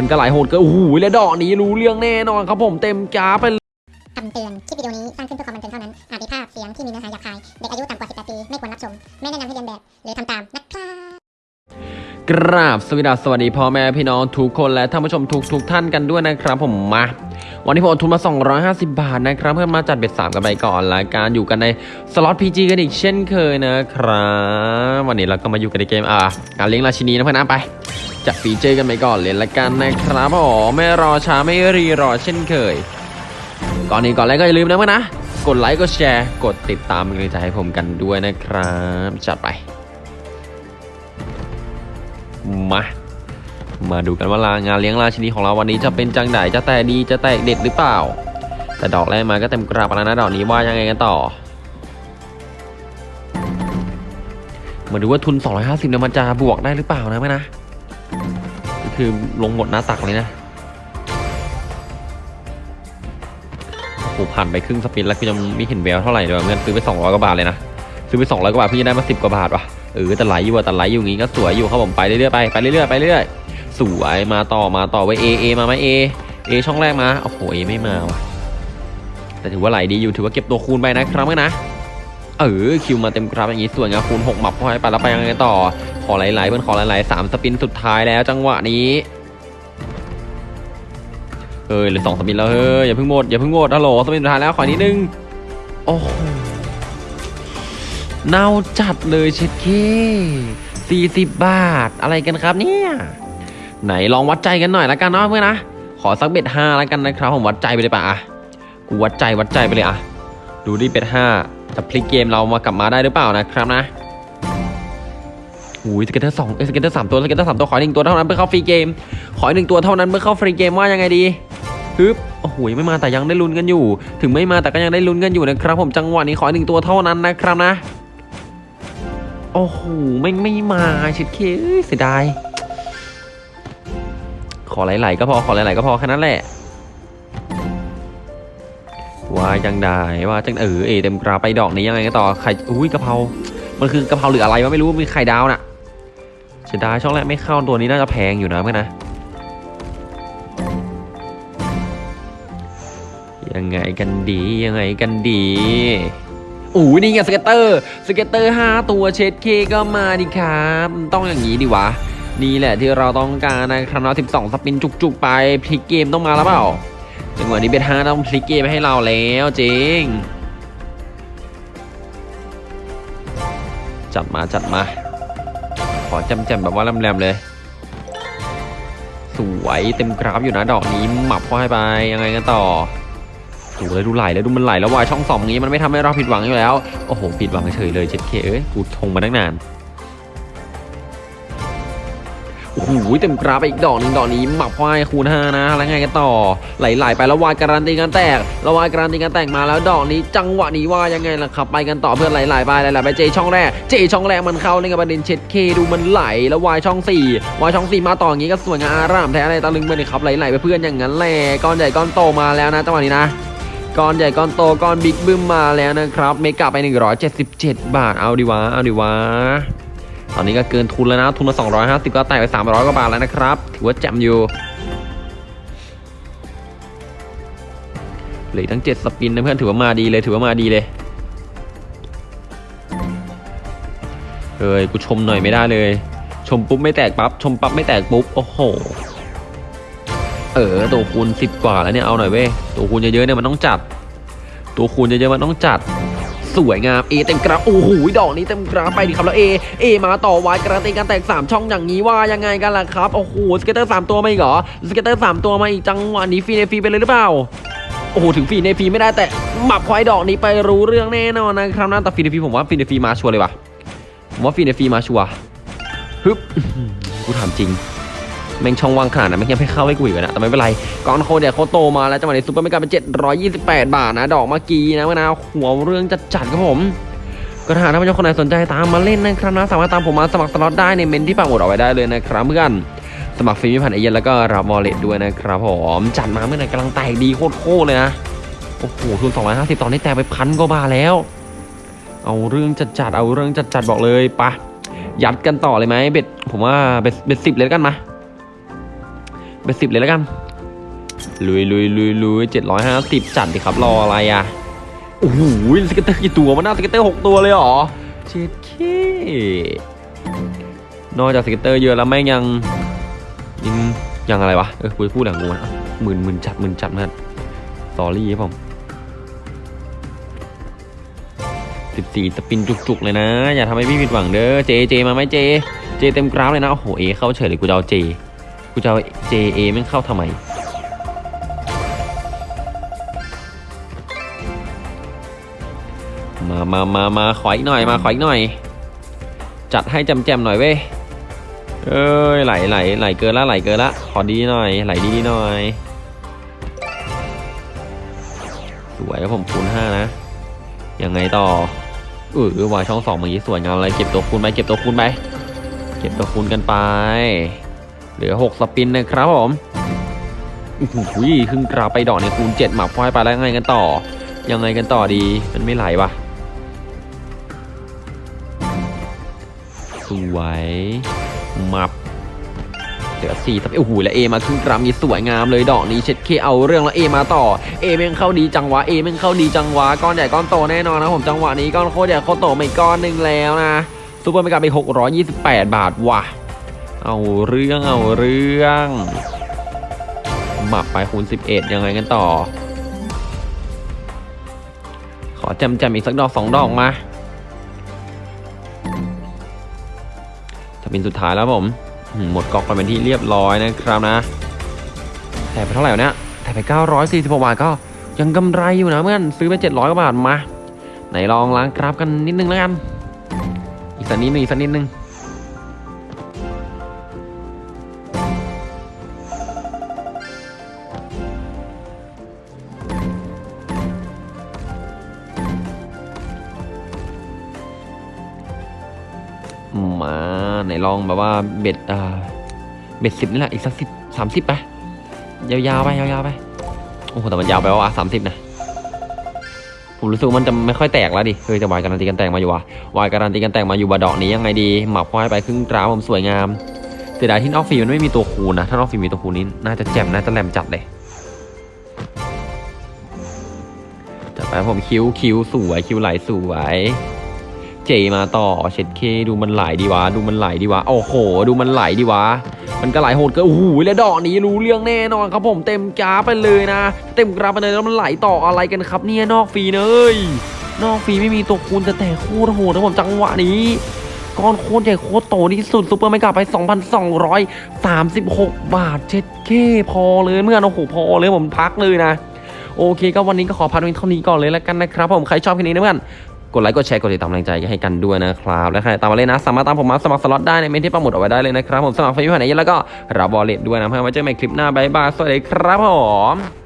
มันก็หลายโหดเกินโอ้โหแล้วดอกนี้รู้เรื่องแน่นอนครับผมเต็มกราฟไปเลยคำเตือน คลิปวิดีโอนี้สร้างขึ้นเพื่อความบันเทิงเท่านั้น อาจมีภาพเสียงที่มีเนื้อหาหยาบคาย เด็กอายุต่ำกว่า 18 ปี ไม่ควรรับชม ไม่แนะนำให้เรียนแบบ หรือทำตาม นะครับกราบสวัสดีสวัสดีพ่อแม่พี่น้องทุกคนและท่านผู้ชมทุกทุกท่านกันด้วยนะครับผมมาวันนี้ผมเอาทุนมา 250 บาทนะครับ เพื่อมาจัดเบ็ดสามกันไปก่อนละการอยู่กันในสล็อต PG กันอีกเช่นเคยนะครับ วันนี้เราก็มาอยู่กันในเกมอ่าการเลี้ยงราชินีนะเพื่อนนะไป จัดฟีเจอร์กันไปก่อนเลยละกันนะครับผมไม่รอช้าไม่รีรอเช่นเคย ก่อนนี้ก่อนแรกก็อย่าลืมนะเพื่อนนะ กดไลค์กดแชร์ กดติดตามเป็นกำลังใจให้ผมกันด้วยนะครับจัดไป มามาดูกันว่าลางานเลี้ยงราชินีของเราวันนี้จะเป็นจังไดจะแตกดีจะแตกเด็ดหรือเปล่า แต่ดอกแรกมาก็เต็มกราบแล้วนะดอกนี้ว่ายังไงกันต่อ มาดูว่าทุน 250เนี่ยมันจะบวกได้หรือเปล่านะแม่นะ คือลงหมดหน้าตักเลยนะโอ้โหผ่านไปครึ่งสปินแล้วก็ยังไม่เห็นแววเท่าไหร่เลยวเงินซื้อไป200กว่าบาทเลยนะซื้อไป200กว่าบาทเพิ่งจะได้มา 10 กว่าบาทว่ะเออแต่ไหลอยู่อะแต่ไหลอยู่งี้ก็สวยอยู่ครับผมไปเรื่อยๆไปไปเรื่อยๆไปเรื่อยๆสวยมาต่อมาต่อไว้เอเอมาไหมเอเอช่องแรกมาโอ้โหเอไม่มาว่ะแต่ถือว่าไหลดีอยู่ถือว่าเก็บตัวคูณไปนะครับเมื่อนะ เออคิวมาเต็มกราฟอย่างงี้ส่วยงาคูณ6หมับเข้าไปแล้วไปยังไงต่อ ขอไหลๆเพื่อนขอไหลๆสามสปินสุดท้ายแล้วจังหวะนี้เออเหลือสองสปินแล้วเฮ้ยอย่าเพิ่งหมดอย่าเพิ่งหมดฮัลโหลสปินสุดท้ายแล้วขอนิดนึงโอ้โหเน่าจัดเลยเช็ดเคสี่สิบบาทอะไรกันครับเนี่ยไหนลองวัดใจกันหน่อยละกันเนาะเพื่อนนะขอสักเบ็ดห้าละกันนะครับผมวัดใจไปเลยป่ะอะกูวัดใจวัดใจไปเลยอะ ดูดิ bet ห้าจะพลิกเกมเรามากลับมาได้หรือเปล่านะครับนะอุ้ย scatter สองเอ้ scatter สามตัว scatter สามตัวขอหนึ่งตัวเท่านั้นเพื่อเข้า free game ขอหนึ่งตัวเท่านั้นเพื่อเข้า free game ว่ายังไงดีฮึบโอ้โหไม่มาแต่ยังได้ลุ้นกันอยู่ ถึงไม่มาแต่ก็ยังได้ลุ้นกันอยู่นะครับ ผมจังหวะนี้ขอหนึ่งตัวเท่านั้นนะครับนะ โอ้โหไม่ไม่มาเช็ดเข้เอ้ยเสียดายขอไหลๆก็พอขอไหลๆก็พอแค่นั้นแหละ ว่าจังได้ว่าจังเออเอเต็มกราไปดอกนี้ยังไงกันต่อไข่อุ้ยกะเพรา มันคือกะเพราหรืออะไรวะไม่รู้มีไข่ดาวน่ะเสียดายช่องแรกไม่เข้าตัวนี้น่าจะแพงอยู่นะเพื่อนนะยังไงกันดียังไงกันดีอู้ยนี่ไงสเก็ตเตอร์สเก็ตเตอร์5ตัวเช็ดเคก็มาดิครับต้องอย่างนี้ดิวะนี่แหละที่เราต้องการนะครับเนาะ12สปินจุกๆไปพลิกเกมต้องมาแล้วเปล่า จังหวะนี้เบทห้าต้องพลิกเกมให้เราแล้วจริง จัดมาจัดมา ขอจำแจมแบบว่าแรมๆเลย สวยเต็มกราฟอยู่นะดอกนี้หมับเข้าให้ไปยังไงกันต่อดูเลยดูไหลเลยดูมันไหลแล้ววายช่องสองนี้มันไม่ทำให้เราผิดหวังอยู่แล้ว โอ้โหผิดหวังเฉยเลยเจ็ดเคเอ้ยกูทงมาตั้งนาน หเต็มกราฟไปอีกดอกหนึ่งดอกนี้หมับควายคูณห้านะแล้วไงกันต่อ ไหลๆไปแล้ววายการันตีกันแตกแล้ววายการันตีกันแตกมาแล้วดอกนี้จังหวะนี้ว่ายังไงล่ะครับไปกันต่อเพื่อนไหลๆไปไหลๆไปเจช่องแรกเจช่องแรกมันเข้าในกับประเด็นเช็ดเคดูมันไหลแล้ววายช่องสี่วายช่องสี่มาต่ออย่างนี้ก็สวยงามอารามแท้อะไรตะลึงไปเลยครับไหลๆไปเพื่อนอย่างนั้นแหละก้อนใหญ่ก้อนโตมาแล้วนะจังหวะนี้นะก้อนใหญ่ก้อนโตก้อนบิ๊กบึ้มมาแล้วนะครับเมกะไป 177 บาทเอาดีวะเอาดีวะ ตอนนี้ก็เกินทุนแล้วนะ ทุนละ250 ก็แตกไป 300 กว่าบาทแล้วนะครับ ถือว่าแจ่มอยู่เหลือทั้ง 7 สปินนะเพื่อนถือว่ามาดีเลยถือว่ามาดีเลยเฮ้ยกูชมหน่อยไม่ได้เลย ชมปุ๊บไม่แตกปั๊บชมปั๊บไม่แตกปุ๊บโอ้โหเออตัวคูณสิบกว่าแล้วเนี่ยเอาหน่อยเว้ยตัวคูณเยอะๆเนี่ยมันต้องจัด ตัวคูณเยอะๆมันต้องจัด สวยงามเอเต็มกราฟโอ้โหดอกนี้เต็มกราฟไปดิครับแล้วเอเอมาต่อวายกระตีกันแตกสามช่องอย่างนี้ว่ายังไงกันล่ะครับโอ้โหสเก็ตเตอร์สามตัวมาอีกเหรอสเก็ตเตอร์สามตัวมาอีกจังหวะนี้ฟรีในฟรีไปเลยหรือเปล่าโอ้โหถึงฟีในฟีไม่ได้แต่หมับควายดอกนี้ไปรู้เรื่องแน่นอนนะครับนะแต่ฟีในฟีผมว่าฟีในฟีมาชัวร์เลยว่ะผมว่าฟีในฟีมาชัวร์ฮึบกูถามจริง แม่งช่องว่างขนาดนั้นแม่งยังไม่เข้าให้กูอีกเลยนะแต่ไม่เป็นไรกอนโคเดียเขาโตมาแล้วจังหวะนี้ซุปเปอร์เมกาเป็น728 บาทนะ ดอกเมื่อกี้นะมะนาวหัวเรื่องจัดจัดครับผมก็ถ้าหากท่านผู้ชมคนไหนสนใจตามมาเล่นนะครับนะสามารถตามผมมาสมัครสล็อตได้ในเมนที่ปักหมุดเอาไว้ได้เลยนะครับเพื่อนสมัครฟรีไม่ผ่านเอเย่นแล้วก็รับวอลเล็ตด้วยนะครับผมจัดมาเมื่อไหร่กำลังแตกดีโคตรเลยนะโอ้โหทุน250 ตอนนี้แตกไปพันกว่าบาทแล้ว เอาเรื่องจัดจัดเอาเรื่องจัดจัดบอกเลยปะยัดกันต่อเลยไหมเบ็ดผมว่าเบ็ดเบ็ดสิบเลยกันมา เบสสิบเลยแล้วกัน ลุยลุยลุยลุยเจ็ดร้อยห้าสิบจัดดิครับรออะไรอะโอ้โหสเก็ตเตอร์กี่ตัวมันน่าสเก็ตเตอร์หกตัวเลยเหรอเจ็ดเคนอกจากสเก็ตเตอร์เยอะแล้วแม่งยังยังยังอะไรวะเออพูดพูดหลังกูนะหมื่นหมื่นจัดหมื่นจัดมันสอรี่ครับผมสิบสี่สปินจุกๆเลยนะ อย่าทำให้พี่ผิดหวังเด้อเจเจมาไหมเจ เจเต็มกราฟเลยนะโอ้โหเอเข้าเฉยเลยกูจะเอาเจ กูจะเอาเจเอแม่งเข้าทำไม มามามามาขออีกหน่อย มาขออีกหน่อย จัดให้จำแจมๆหน่อยเว้ย เอ้ย ไหลไหลไหลเกินละไหลเกินละขอดีหน่อย ไหลดีหน่อย สวยครับผมคูณห้านะ ยังไงต่อเออวายช่องสองเมื่อกี้สวยงามเลยเก็บตัวคูณไป เก็บตัวคูณไป เก็บตัวคูณกันไป เหลือหกสปินนะครับผมอุ้ยครึ่งกราไปดอกในคูณเจ็ดหมับควายไปแล้วยังไงกันต่อ ยังไงกันต่อดี มันไม่ไหลวะสวยมับเหลือสี่ทับโอ้โหแล้วเอมาครึ่งกรัมนี้สวยงามเลยดอกนี้เช็ดเคเอาเรื่องแล้วเอมาต่อเอแม่งเข้าดีจังหวะเอแม่งเข้าดีจังหวะก้อนใหญ่ก้อนโตแน่นอนนะผมจังหวะนี้ก้อนโคตรใหญ่โคตรโตมาอีกก้อนหนึ่งแล้วนะซูเปอร์เมกาไป628 บาทว่ะ เอาเรื่องเอาเรื่องหมับไปคูณ 11 ยังไงกันต่อ ขอจมแจมๆอีกสักดอกสองดอกมาจะเป็นสุดท้ายแล้วผม หมดกอกไปเป็นที่เรียบร้อยนะครับนะ แต่ไปเท่าไหร่วะเนี่ยแต่ไป 946 บาทก็ยังกำไรอยู่นะเพื่อนซื้อไป 700กว่าบาทมา ไหนลองล้างกราฟกันนิดนึงแล้วกัน อีกสักนิดนึงอีกสักนิดนึง มาไหนลองแบบว่าเบ็ดอ่าเบ็ดสิบนี่แหละอีกสักสิบสามสิบไปยาวๆไปยาวๆไปโอ้โหแต่มันยาวไปว่าสามสิบนะผมรู้สึกมันจะไม่ค่อยแตกแล้วดิเฮ้ยแต่วายการันตีกันแตกมาอยู่ว่ะวายการันตีกันแตกมาอยู่บาดอกนี้ยังไงดีหมับควายไปครึ่งกราผมสวยงามเสียดายที่นอกฟีมันไม่มีตัวคูนะถ้านอกฟีมีตัวคูนี้น่าจะแจ่มน่าจะแหลมจัดเลยจัดไปผมคิ้วคิ้วสวยคิ้วไหลสวย เจมาต่อเช็ดเคดูมันไหลดีวะ ดูมันไหลดีวะ โอ้โห ดูมันไหลดีวะ มันก็ไหลโหดกินโอ้โหแล้วดอกนี้รู้เรื่องแน่นอนครับผมเต็มกราฟไปเลยนะ เต็มกราฟไปเลยแล้วมันไหลต่ออะไรกันครับเนี่ยนอกฟรีเนยนอกฟรีไม่มีตัวคูณแต่แต่โคตรโหดนะผมจังหวะนี้ก้อนโคตรใหญ่โคตรโตที่สุดซูเปอร์ไม่กลับไป 2,236 บาทเช็ดเคพอเลยเมื่อนโอ้โหพอเลยผมพักเลยนะ โอเคก็วันนี้ก็ขอพักเพียงเท่านี้ก่อนเลยแล้วกันนะครับผมใครชอบคลิปนี้นะเพื่อน กดไลค์กดแชร์กดติดตามกำลังใจให้กันด้วยนะครับ และใครตามมาเล่นนะ สามารถตามผมมาสมัครสล็อตได้ในเมนที่ประมุดเอาไว้ได้เลยนะครับ ผมสมัครไฟยูหันไหนแล้วก็รับบอลเลตด้วยนะเพื่อไว้เจอกันใหม่คลิปหน้าบายบายสวัสดีครับผม